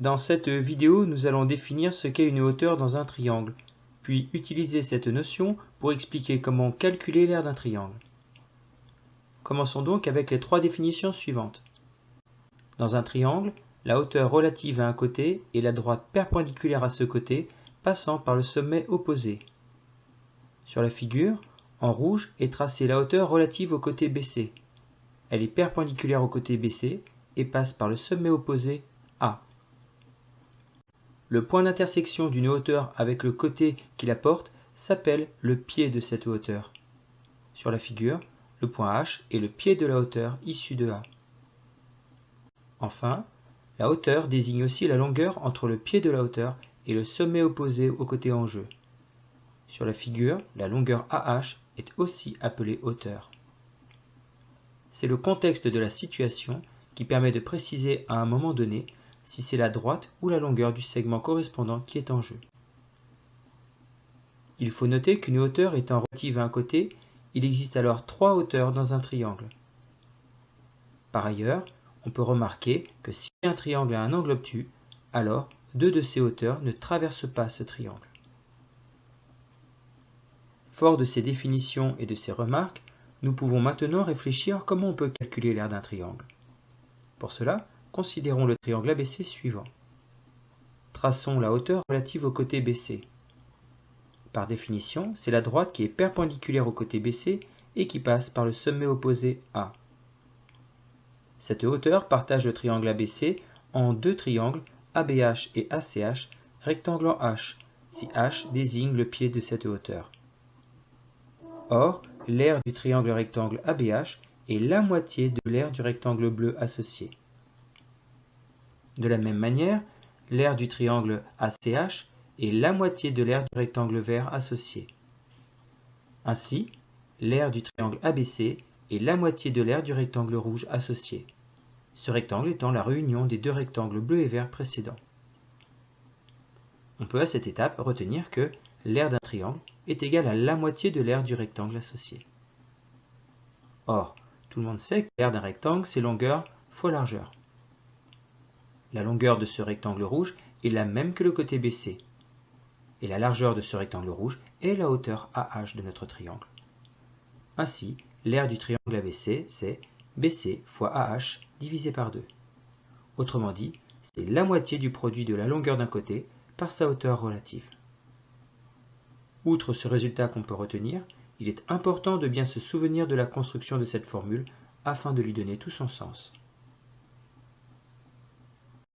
Dans cette vidéo, nous allons définir ce qu'est une hauteur dans un triangle, puis utiliser cette notion pour expliquer comment calculer l'aire d'un triangle. Commençons donc avec les trois définitions suivantes. Dans un triangle, la hauteur relative à un côté est la droite perpendiculaire à ce côté passant par le sommet opposé. Sur la figure, en rouge est tracée la hauteur relative au côté BC. Elle est perpendiculaire au côté BC et passe par le sommet opposé A. Le point d'intersection d'une hauteur avec le côté qui la porte s'appelle le pied de cette hauteur. Sur la figure, le point H est le pied de la hauteur issue de A. Enfin, la hauteur désigne aussi la longueur entre le pied de la hauteur et le sommet opposé au côté en jeu. Sur la figure, la longueur AH est aussi appelée hauteur. C'est le contexte de la situation qui permet de préciser à un moment donné si c'est la droite ou la longueur du segment correspondant qui est en jeu. Il faut noter qu'une hauteur étant relative à un côté, il existe alors trois hauteurs dans un triangle. Par ailleurs, on peut remarquer que si un triangle a un angle obtus, alors deux de ces hauteurs ne traversent pas ce triangle. Fort de ces définitions et de ces remarques, nous pouvons maintenant réfléchir comment on peut calculer l'aire d'un triangle. Pour cela, considérons le triangle ABC suivant. Traçons la hauteur relative au côté BC. Par définition, c'est la droite qui est perpendiculaire au côté BC et qui passe par le sommet opposé A. Cette hauteur partage le triangle ABC en deux triangles ABH et ACH, rectangle en H, si H désigne le pied de cette hauteur. Or, l'aire du triangle rectangle ABH est la moitié de l'aire du rectangle bleu associé. De la même manière, l'aire du triangle ACH est la moitié de l'aire du rectangle vert associé. Ainsi, l'aire du triangle ABC est la moitié de l'aire du rectangle rouge associé, ce rectangle étant la réunion des deux rectangles bleu et vert précédents. On peut à cette étape retenir que l'aire d'un triangle est égale à la moitié de l'aire du rectangle associé. Or, tout le monde sait que l'aire d'un rectangle, c'est longueur fois largeur. La longueur de ce rectangle rouge est la même que le côté BC. Et la largeur de ce rectangle rouge est la hauteur AH de notre triangle. Ainsi, l'aire du triangle ABC, c'est BC fois AH divisé par 2. Autrement dit, c'est la moitié du produit de la longueur d'un côté par sa hauteur relative. Outre ce résultat qu'on peut retenir, il est important de bien se souvenir de la construction de cette formule afin de lui donner tout son sens.